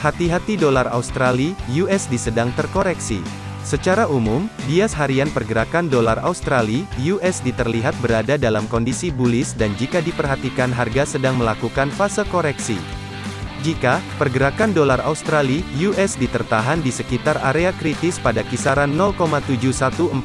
Hati-hati dolar Australia, USD sedang terkoreksi. Secara umum, bias harian pergerakan dolar Australia, USD terlihat berada dalam kondisi bullish dan jika diperhatikan harga sedang melakukan fase koreksi. Jika pergerakan dolar Australia (USD) tertahan di sekitar area kritis pada kisaran 0,71429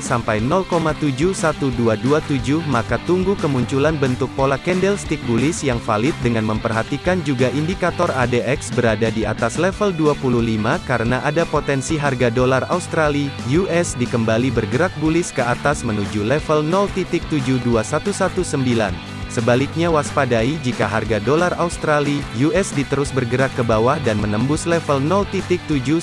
sampai 0,71227 maka tunggu kemunculan bentuk pola candlestick bullish yang valid dengan memperhatikan juga indikator ADX berada di atas level 25 karena ada potensi harga dolar Australia (USD) kembali bergerak bullish ke atas menuju level 0.72119. Sebaliknya waspadai jika harga dolar Australia USD terus bergerak ke bawah dan menembus level 0.71227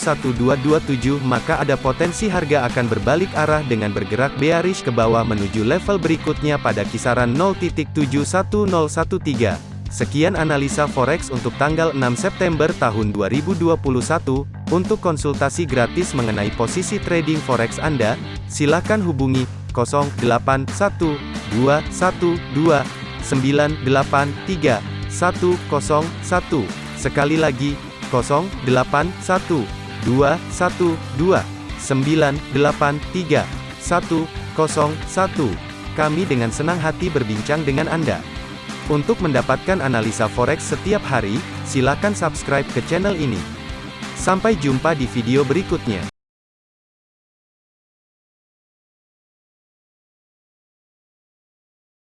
maka ada potensi harga akan berbalik arah dengan bergerak bearish ke bawah menuju level berikutnya pada kisaran 0.71013. Sekian analisa forex untuk tanggal 6 September tahun 2021. Untuk konsultasi gratis mengenai posisi trading forex Anda, silakan hubungi 081212 983 101. Sekali lagi, 081 212 983 101. Kami dengan senang hati berbincang dengan Anda. Untuk mendapatkan analisa forex setiap hari, silakan subscribe ke channel ini. Sampai jumpa di video berikutnya.